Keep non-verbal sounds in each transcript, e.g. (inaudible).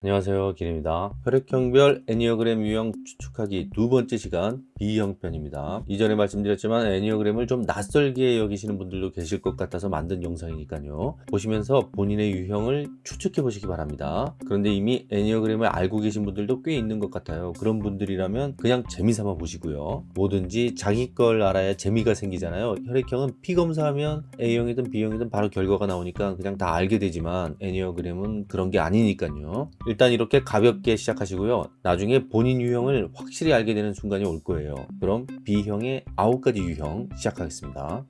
안녕하세요 길입니다. 혈액형별 애니어그램 유형 추측하기 두 번째 시간 B형편입니다. 이전에 말씀드렸지만 애니어그램을 좀 낯설게 여기시는 분들도 계실 것 같아서 만든 영상이니까요. 보시면서 본인의 유형을 추측해 보시기 바랍니다. 그런데 이미 애니어그램을 알고 계신 분들도 꽤 있는 것 같아요. 그런 분들이라면 그냥 재미삼아 보시고요. 뭐든지 자기 걸 알아야 재미가 생기잖아요. 혈액형은 피 검사하면 A형이든 B형이든 바로 결과가 나오니까 그냥 다 알게 되지만 애니어그램은 그런 게 아니니까요. 일단 이렇게 가볍게 시작하시고요. 나중에 본인 유형을 확실히 알게 되는 순간이 올 거예요 그럼 B형의 9가지 유형 시작하겠습니다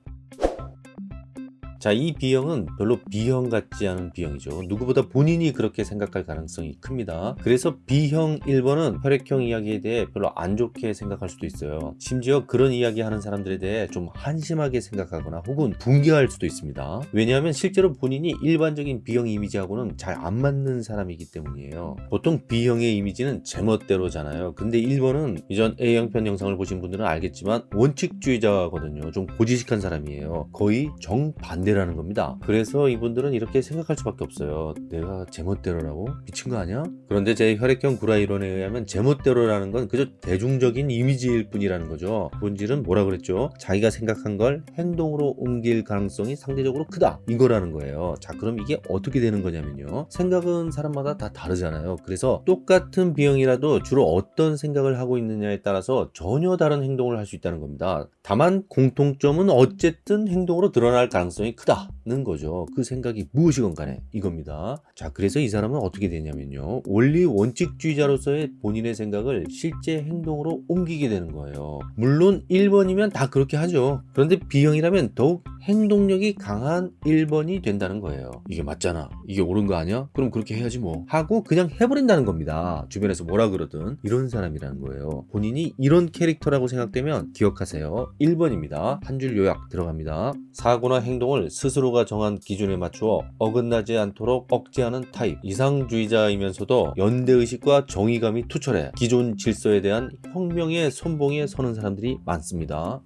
자, 이 B형은 별로 B형 같지 않은 B형이죠. 누구보다 본인이 그렇게 생각할 가능성이 큽니다. 그래서 B형 1번은 혈액형 이야기에 대해 별로 안 좋게 생각할 수도 있어요. 심지어 그런 이야기 하는 사람들에 대해 좀 한심하게 생각하거나 혹은 붕괴할 수도 있습니다. 왜냐하면 실제로 본인이 일반적인 B형 이미지하고는 잘 안 맞는 사람이기 때문이에요. 보통 B형의 이미지는 제멋대로잖아요. 근데 1번은 이전 A형편 영상을 보신 분들은 알겠지만 원칙주의자거든요. 좀 고지식한 사람이에요. 거의 정반대 라는 겁니다. 그래서 이분들은 이렇게 생각할 수밖에 없어요. 내가 제멋대로라고? 미친 거 아니야? 그런데 제 혈액형 구라 이론에 의하면 제멋대로라는 건 그저 대중적인 이미지일 뿐이라는 거죠. 본질은 뭐라 그랬죠? 자기가 생각한 걸 행동으로 옮길 가능성이 상대적으로 크다. 이거라는 거예요. 자 그럼 이게 어떻게 되는 거냐면요. 생각은 사람마다 다 다르잖아요. 그래서 똑같은 비형이라도 주로 어떤 생각을 하고 있느냐에 따라서 전혀 다른 행동을 할 수 있다는 겁니다 다만 공통점은 어쨌든 행동으로 드러날 가능성이 크다는 거죠. 그 생각이 무엇이건 간에 이겁니다. 자 그래서 이 사람은 어떻게 되냐면요. 원리 원칙주의자로서의 본인의 생각을 실제 행동으로 옮기게 되는 거예요. 물론 1번이면 다 그렇게 하죠. 그런데 B형이라면 더욱 행동력이 강한 1번이 된다는 거예요. 이게 맞잖아. 이게 옳은 거 아니야? 그럼 그렇게 해야지 뭐. 하고 그냥 해버린다는 겁니다. 주변에서 뭐라 그러든. 이런 사람이라는 거예요. 본인이 이런 캐릭터라고 생각되면 기억하세요 1번입니다. 한 줄 요약 들어갑니다. 사고나 행동을 스스로가 정한 기준에 맞추어 어긋나지 않도록 억제하는 타입. 이상주의자이면서도 연대의식과 정의감이 투철해 기존 질서에 대한 혁명의 선봉에 서는 사람들이 많습니다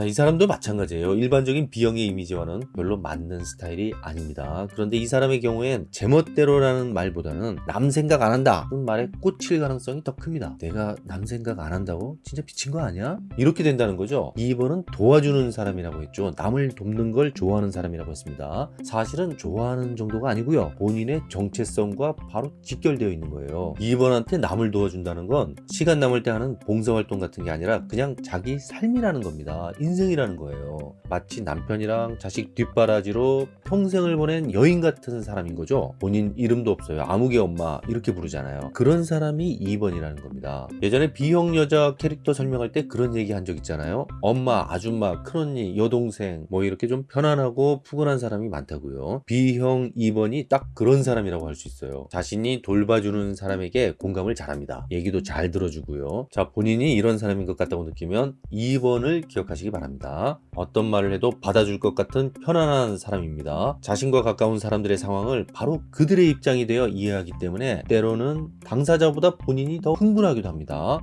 자, 이 사람도 마찬가지예요. 일반적인 B형의 이미지와는 별로 맞는 스타일이 아닙니다. 그런데 이 사람의 경우엔 제멋대로라는 말보다는 남 생각 안 한다 는 말에 꽂힐 가능성이 더 큽니다. 내가 남 생각 안 한다고? 진짜 미친 거 아니야? 이렇게 된다는 거죠. 2번은 도와주는 사람이라고 했죠. 남을 돕는 걸 좋아하는 사람이라고 했습니다. 사실은 좋아하는 정도가 아니고요. 본인의 정체성과 바로 직결되어 있는 거예요. 2번한테 남을 도와준다는 건 시간 남을 때 하는 봉사활동 같은 게 아니라 그냥 자기 삶이라는 겁니다. 인생이라는 거예요. 마치 남편이랑 자식 뒷바라지로 평생을 보낸 여인 같은 사람인 거죠. 본인 이름도 없어요. 아무개 엄마 이렇게 부르잖아요. 그런 사람이 2번이라는 겁니다. 예전에 B형 여자 캐릭터 설명할 때 그런 얘기 한 적 있잖아요. 엄마 아줌마 큰언니 여동생 뭐 이렇게 좀 편안하고 푸근한 사람이 많다고요. B형 2번이 딱 그런 사람이라고 할 수 있어요. 자신이 돌봐주는 사람에게 공감을 잘합니다. 얘기도 잘 들어주고요. 자 본인이 이런 사람인 것 같다고 느끼면 2번을 기억하시기 바랍니다 어떤 말을 해도 받아줄 것 같은 편안한 사람입니다. 자신과 가까운 사람들의 상황을 바로 그들의 입장이 되어 이해하기 때문에 때로는 당사자보다 본인이 더 흥분하기도 합니다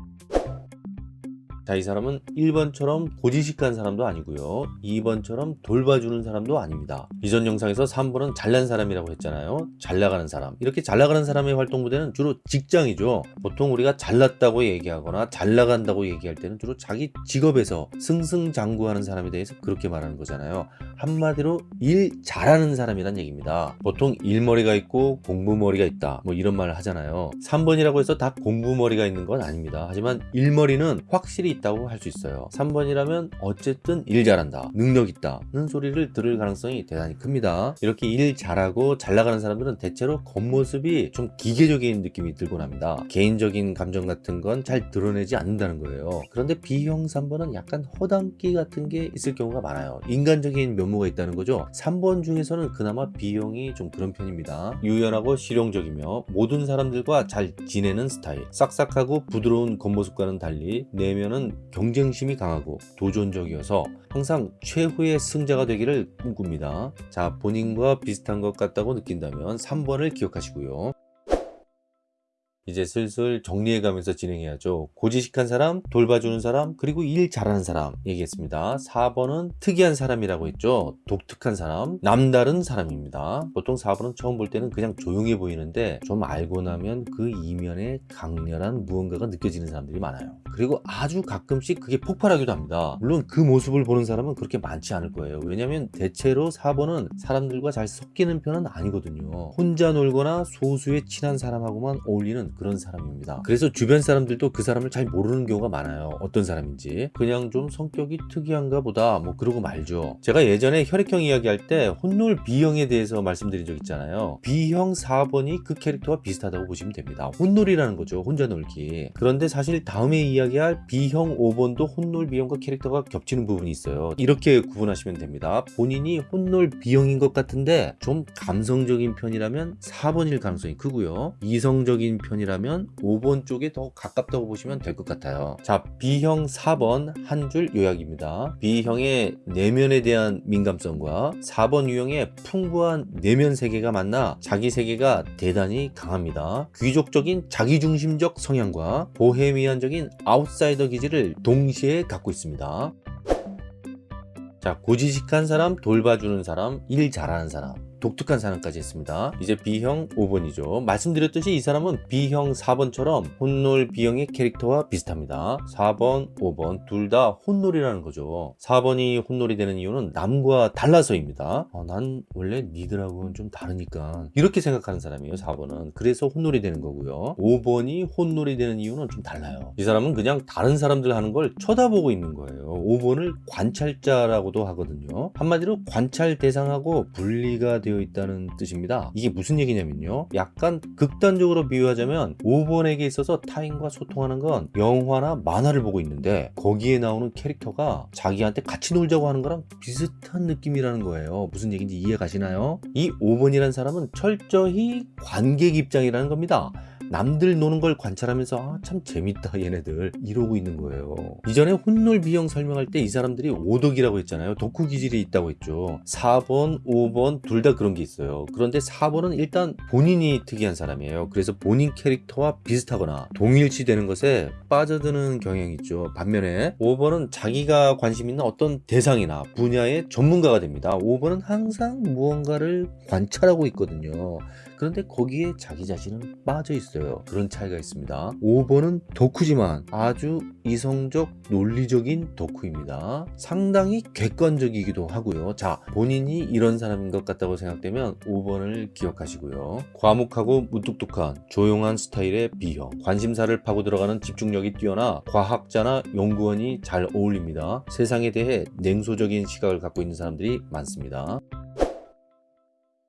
자, 이 사람은 1번처럼 고지식한 사람도 아니고요. 2번처럼 돌봐주는 사람도 아닙니다. 이전 영상에서 3번은 잘난 사람이라고 했잖아요. 잘 나가는 사람. 이렇게 잘 나가는 사람의 활동 무대는 주로 직장이죠. 보통 우리가 잘났다고 얘기하거나 잘 나간다고 얘기할 때는 주로 자기 직업에서 승승장구하는 사람에 대해서 그렇게 말하는 거잖아요. 한마디로 일 잘하는 사람이란 얘기입니다. 보통 일머리가 있고 공부머리가 있다. 뭐 이런 말을 하잖아요. 3번이라고 해서 다 공부머리가 있는 건 아닙니다. 하지만 일머리는 확실히 있다고 할 수 있어요. 3번이라면 어쨌든 일 잘한다 능력 있다는 소리를 들을 가능성이 대단히 큽니다. 이렇게 일 잘하고 잘 나가는 사람들은 대체로 겉모습이 좀 기계적인 느낌이 들곤 합니다. 개인적인 감정 같은 건 잘 드러내지 않는다는 거예요. 그런데 B형 3번은 약간 허당기 같은 게 있을 경우가 많아요. 인간적인 면모가 있다는 거죠. 3번 중에서는 그나마 B형이 좀 그런 편입니다. 유연하고 실용적이며 모든 사람들과 잘 지내는 스타일 싹싹하고 부드러운 겉모습과는 달리 내면은 경쟁심이 강하고 도전적이어서 항상 최후의 승자가 되기를 꿈꿉니다. 자 본인과 비슷한 것 같다고 느낀다면 3번을 기억하시고요. 이제 슬슬 정리해가면서 진행해야죠. 고지식한 사람, 돌봐주는 사람, 그리고 일 잘하는 사람 얘기했습니다. 4번은 특이한 사람이라고 했죠. 독특한 사람, 남다른 사람입니다. 보통 4번은 처음 볼 때는 그냥 조용해 보이는데 좀 알고 나면 그 이면에 강렬한 무언가가 느껴지는 사람들이 많아요. 그리고 아주 가끔씩 그게 폭발하기도 합니다. 물론 그 모습을 보는 사람은 그렇게 많지 않을 거예요. 왜냐하면 대체로 4번은 사람들과 잘 섞이는 편은 아니거든요. 혼자 놀거나 소수의 친한 사람하고만 어울리는 그런 사람입니다. 그래서 주변 사람들도 그 사람을 잘 모르는 경우가 많아요. 어떤 사람인지. 그냥 좀 성격이 특이한가 보다 뭐 그러고 말죠. 제가 예전에 혈액형 이야기할 때 혼놀 B형에 대해서 말씀드린 적 있잖아요. B형 4번이 그 캐릭터와 비슷하다고 보시면 됩니다. 혼놀이라는 거죠. 혼자 놀기. 그런데 사실 다음에 이야기할 B형 5번도 혼놀 B형과 캐릭터가 겹치는 부분이 있어요. 이렇게 구분하시면 됩니다. 본인이 혼놀 B형인 것 같은데 좀 감성적인 편이라면 4번일 가능성이 크고요. 이성적인 편 이라면 5번 쪽에 더 가깝다고 보시면 될 것 같아요. 자, B형 4번 한 줄 요약입니다. B형의 내면에 대한 민감성과 4번 유형의 풍부한 내면 세계가 만나 자기 세계가 대단히 강합니다. 귀족적인 자기중심적 성향과 보헤미안적인 아웃사이더 기질을 동시에 갖고 있습니다. 자, 고지식한 사람, 돌봐주는 사람, 일 잘하는 사람. 독특한 사람까지 했습니다. 이제 B형 5번이죠. 말씀드렸듯이 이 사람은 B형 4번처럼 혼놀 B형의 캐릭터와 비슷합니다. 4번, 5번 둘 다 혼놀이라는 거죠. 4번이 혼놀이 되는 이유는 남과 달라서입니다. 어, 난 원래 니들하고는 좀 다르니까 이렇게 생각하는 사람이에요. 4번은. 그래서 혼놀이 되는 거고요. 5번이 혼놀이 되는 이유는 좀 달라요. 이 사람은 그냥 다른 사람들 하는 걸 쳐다보고 있는 거예요. 5번을 관찰자라고도 하거든요. 한마디로 관찰 대상하고 분리가 되어 있다는 뜻입니다. 이게 무슨 얘기냐면요. 약간 극단적으로 비유하자면 5번에게 있어서 타인과 소통하는 건 영화나 만화를 보고 있는데 거기에 나오는 캐릭터가 자기한테 같이 놀자고 하는 거랑 비슷한 느낌이라는 거예요. 무슨 얘기인지 이해 가시나요? 이 5번이라는 사람은 철저히 관객 입장이라는 겁니다. 남들 노는 걸 관찰하면서 아, 참 재밌다 얘네들. 이러고 있는 거예요. 이전에 혼놀 비형 설명할 때 이 사람들이 오덕이라고 했잖아요. 독후 기질이 있다고 했죠. 4번 5번 둘 다 그런 게 있어요. 그런데 4번은 일단 본인이 특이한 사람이에요. 그래서 본인 캐릭터와 비슷하거나 동일시 되는 것에 빠져드는 경향이 있죠. 반면에 5번은 자기가 관심 있는 어떤 대상이나 분야의 전문가가 됩니다. 5번은 항상 무언가를 관찰하고 있거든요. 그런데 거기에 자기 자신은 빠져 있어요. 그런 차이가 있습니다. 5번은 덕후지만 아주 이성적 논리적인 덕후입니다. 상당히 객관적이기도 하고요. 자, 본인이 이런 사람인 것 같다고 생각되면 5번을 기억하시고요. 과묵하고 무뚝뚝한 조용한 스타일의 B형. 관심사를 파고 들어가는 집중력이 뛰어나 과학자나 연구원이 잘 어울립니다. 세상에 대해 냉소적인 시각을 갖고 있는 사람들이 많습니다.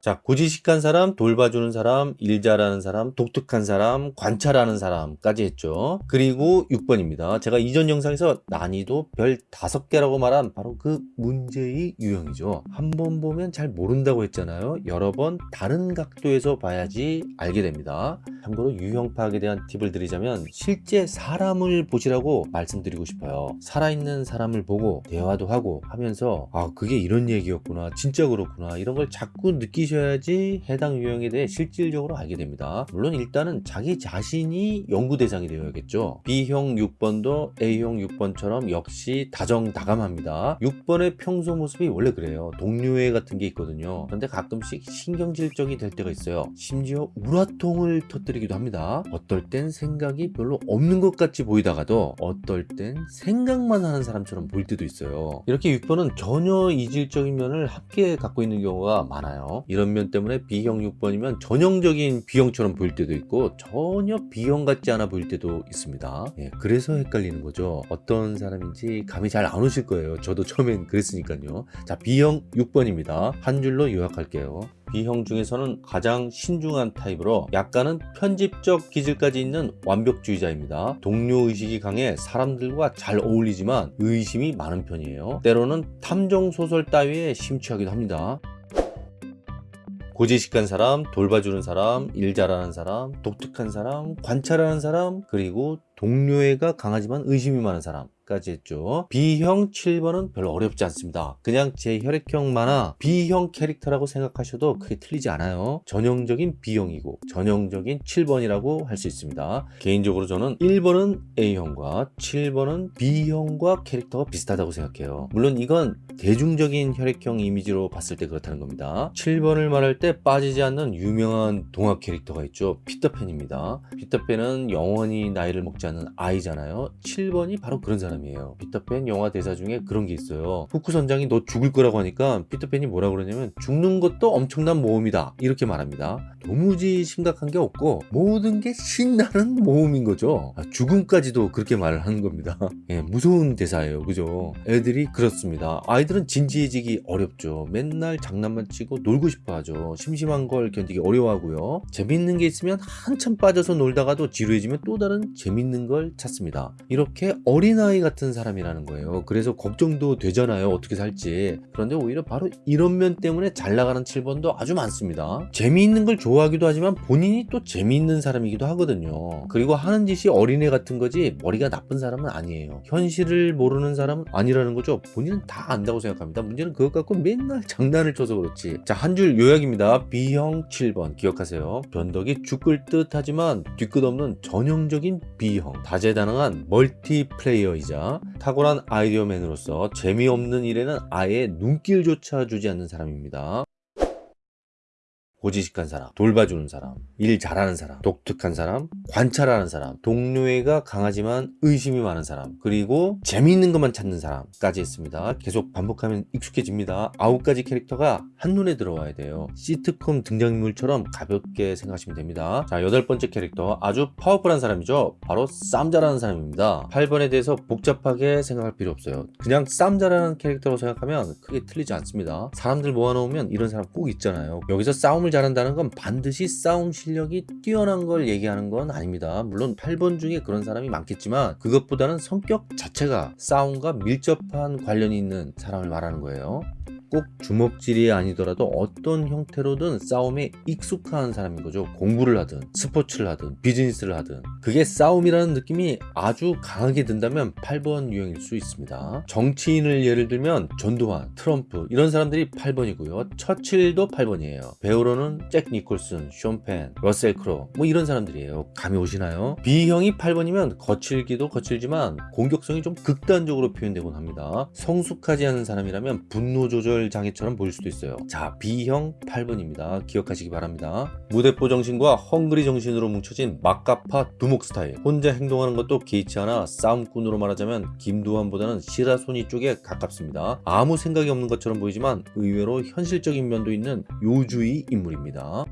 자, 고지식한 사람, 돌봐주는 사람, 일 잘하는 사람, 독특한 사람, 관찰하는 사람까지 했죠. 그리고 6번입니다. 제가 이전 영상에서 난이도 별 5개라고 말한 바로 그 문제의 유형이죠. 한 번 보면 잘 모른다고 했잖아요. 여러 번 다른 각도에서 봐야지 알게 됩니다. 참고로 유형 파악에 대한 팁을 드리자면 실제 사람을 보시라고 말씀드리고 싶어요. 살아있는 사람을 보고 대화도 하고 하면서 아 그게 이런 얘기였구나 진짜 그렇구나 이런 걸 자꾸 느끼셔야 지 해당 유형에 대해 실질적으로 알게 됩니다. 물론 일단은 자기 자신이 연구 대상이 되어야겠죠. B형 6번도 A형 6번처럼 역시 다정다감합니다. 6번의 평소 모습이 원래 그래요. 동료애 같은 게 있거든요. 그런데 가끔씩 신경질적이 될 때가 있어요. 심지어 우라통을 터뜨리 기도 합니다. 어떨 땐 생각이 별로 없는 것 같이 보이다가도 어떨 땐 생각만 하는 사람처럼 보일 때도 있어요. 이렇게 6번은 전혀 이질적인 면을 함께 갖고 있는 경우가 많아요. 이런 면 때문에 B형 6번이면 전형적인 B형처럼 보일 때도 있고 전혀 B형 같지 않아 보일 때도 있습니다. 예, 그래서 헷갈리는 거죠. 어떤 사람인지 감이 잘 안 오실 거예요. 저도 처음엔 그랬으니까요. 자, B형 6번입니다. 한 줄로 요약할게요. B형 중에서는 가장 신중한 타입으로 약간은 편집적 기질까지 있는 완벽주의자입니다. 동료의식이 강해 사람들과 잘 어울리지만 의심이 많은 편이에요. 때로는 탐정소설 따위에 심취하기도 합니다. 고지식한 사람, 돌봐주는 사람, 일 잘하는 사람, 독특한 사람, 관찰하는 사람, 그리고 동료애가 강하지만 의심이 많은 사람. 4번 까지 했죠. B형 7번은 별로 어렵지 않습니다. 그냥 제 혈액형 만화 B형 캐릭터라고 생각하셔도 크게 틀리지 않아요. 전형적인 B형이고 전형적인 7번이라고 할 수 있습니다. 개인적으로 저는 1번은 A형과 7번은 B형과 캐릭터가 비슷하다고 생각해요. 물론 이건 대중적인 혈액형 이미지로 봤을 때 그렇다는 겁니다. 7번을 말할 때 빠지지 않는 유명한 동화 캐릭터가 있죠. 피터팬입니다. 피터팬은 영원히 나이를 먹지 않는 아이잖아요. 7번이 바로 그런 사람 이에요. 피터팬 영화 대사 중에 그런 게 있어요. 후크 선장이 너 죽을 거라고 하니까 피터팬이 뭐라 그러냐면 죽는 것도 엄청난 모험이다. 이렇게 말합니다. 도무지 심각한 게 없고 모든 게 신나는 모험인 거죠. 아, 죽음까지도 그렇게 말을 하는 겁니다. (laughs) 예, 무서운 대사예요. 그죠? 애들이 그렇습니다. 아이들은 진지해지기 어렵죠. 맨날 장난만 치고 놀고 싶어 하죠. 심심한 걸 견디기 어려워하고요. 재밌는 게 있으면 한참 빠져서 놀다가도 지루해지면 또 다른 재밌는 걸 찾습니다. 이렇게 어린아이 같은 사람이라는 거예요. 그래서 걱정도 되잖아요. 어떻게 살지. 그런데 오히려 바로 이런 면 때문에 잘 나가는 7번도 아주 많습니다. 재미있는 걸 좋아하기도 하지만 본인이 또 재미있는 사람이기도 하거든요. 그리고 하는 짓이 어린애 같은 거지 머리가 나쁜 사람은 아니에요. 현실을 모르는 사람은 아니라는 거죠. 본인은 다 안다고 생각합니다. 문제는 그것 갖고 맨날 장난을 쳐서 그렇지. 자, 한 줄 요약입니다. B형 7번 기억하세요. 변덕이 죽을 듯 하지만 뒤끝 없는 전형적인 B형. 다재다능한 멀티플레이어이자 탁월한 아이디어맨으로서 재미없는 일에는 아예 눈길조차 주지 않는 사람입니다. 고지식한 사람, 돌봐주는 사람, 일 잘하는 사람, 독특한 사람, 관찰하는 사람, 동료애가 강하지만 의심이 많은 사람, 그리고 재미있는 것만 찾는 사람까지 했습니다. 계속 반복하면 익숙해집니다. 아홉 가지 캐릭터가 한눈에 들어와야 돼요. 시트콤 등장인물처럼 가볍게 생각하시면 됩니다. 자, 여덟 번째 캐릭터 아주 파워풀한 사람이죠. 바로 쌈 잘하는 사람입니다. 8번에 대해서 복잡하게 생각할 필요 없어요. 그냥 쌈 잘하는 캐릭터로 생각하면 크게 틀리지 않습니다. 사람들 모아놓으면 이런 사람 꼭 있잖아요. 여기서 싸움을 잘한다는 건 반드시 싸움 실력이 뛰어난 걸 얘기하는 건 아닙니다. 물론 8번 중에 그런 사람이 많겠지만 그것보다는 성격 자체가 싸움과 밀접한 관련이 있는 사람을 말하는 거예요. 꼭 주먹질이 아니더라도 어떤 형태로든 싸움에 익숙한 사람인 거죠. 공부를 하든 스포츠를 하든 비즈니스를 하든 그게 싸움이라는 느낌이 아주 강하게 든다면 8번 유형일 수 있습니다. 정치인을 예를 들면 전두환, 트럼프 이런 사람들이 8번이고요. 처칠도 8번이에요. 배우로는 잭 니콜슨, 쇼펜, 러셀 크로 뭐 이런 사람들이에요. 감이 오시나요? B형이 8번이면 거칠기도 거칠지만 공격성이 좀 극단적으로 표현되곤 합니다. 성숙하지 않은 사람이라면 분노 조절 장애처럼 보일 수도 있어요. 자, B형 8번입니다. 기억하시기 바랍니다. 무대포 정신과 헝그리 정신으로 뭉쳐진 막가파 두목 스타일. 혼자 행동하는 것도 개의치 않아 싸움꾼으로 말하자면 김두한보다는 시라소니 쪽에 가깝습니다. 아무 생각이 없는 것처럼 보이지만 의외로 현실적인 면도 있는 요주의 인물입니다.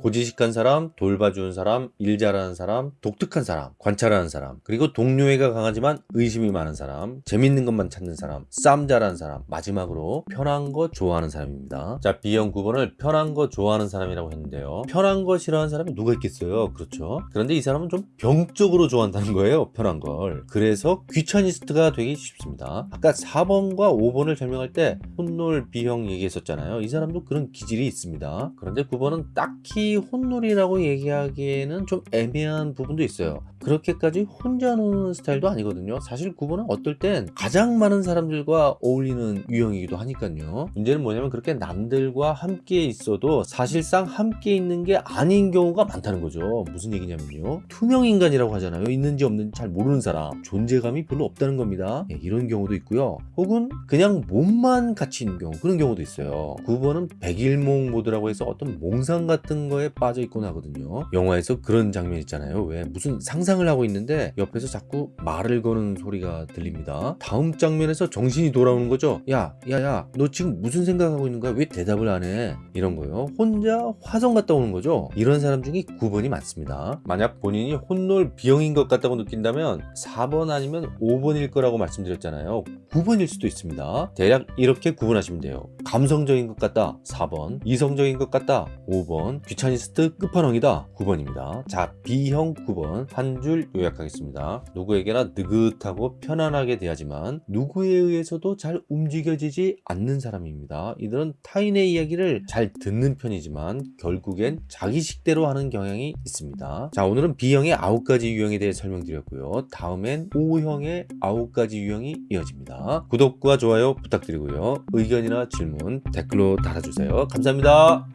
고지식한 사람, 돌봐주는 사람, 일 잘하는 사람, 독특한 사람, 관찰하는 사람, 그리고 동료애가 강하지만 의심이 많은 사람, 재밌는 것만 찾는 사람, 쌈 잘하는 사람, 마지막으로 편한 거 좋아하는 사람입니다. 자, B형 9번을 편한 거 좋아하는 사람이라고 했는데요. 편한 거 싫어하는 사람이 누가 있겠어요? 그렇죠? 그런데 이 사람은 좀 병적으로 좋아한다는 거예요. 편한 걸. 그래서 귀차니스트가 되기 쉽습니다. 아까 4번과 5번을 설명할 때 혼놀 B형 얘기했었잖아요. 이 사람도 그런 기질이 있습니다. 그런데 9번은 딱히 혼놀이라고 얘기하기에는 좀 애매한 부분도 있어요. 그렇게까지 혼자 노는 스타일도 아니거든요. 사실 9번은 어떨 땐 가장 많은 사람들과 어울리는 유형이기도 하니까요. 문제는 뭐냐면 그렇게 남들과 함께 있어도 사실상 함께 있는 게 아닌 경우가 많다는 거죠. 무슨 얘기냐면요. 투명 인간이라고 하잖아요. 있는지 없는지 잘 모르는 사람. 존재감이 별로 없다는 겁니다. 예, 이런 경우도 있고요. 혹은 그냥 몸만 같이 있는 경우. 그런 경우도 있어요. 9번은 백일몽 모드라고 해서 어떤 몽상 같은 거에 빠져 있곤 하거든요. 영화에서 그런 장면 있잖아요. 왜 무슨 상상을 하고 있는데 옆에서 자꾸 말을 거는 소리가 들립니다. 다음 장면에서 정신이 돌아오는 거죠. 야, 야, 야, 너 지금 무슨 생각하고 있는 거야? 왜 대답을 안 해? 이런 거요. 혼자 화성 갔다 오는 거죠. 이런 사람 중에 9번이 많습니다. 만약 본인이 혼놀 B형인 것 같다고 느낀다면 4번 아니면 5번일 거라고 말씀드렸잖아요. 9번일 수도 있습니다. 대략 이렇게 구분하시면 돼요. 감성적인 것 같다 4번, 이성적인 것 같다 5번, 귀찮 퍼펙셔니스트 끝판왕이다. 9번입니다. 자 B형 9번. 한 줄 요약하겠습니다. 누구에게나 느긋하고 편안하게 대하지만 누구에 의해서도 잘 움직여지지 않는 사람입니다. 이들은 타인의 이야기를 잘 듣는 편이지만 결국엔 자기 식대로 하는 경향이 있습니다. 자 오늘은 B형의 9가지 유형에 대해 설명드렸고요. 다음엔 O형의 9가지 유형이 이어집니다. 구독과 좋아요 부탁드리고요. 의견이나 질문 댓글로 달아주세요. 감사합니다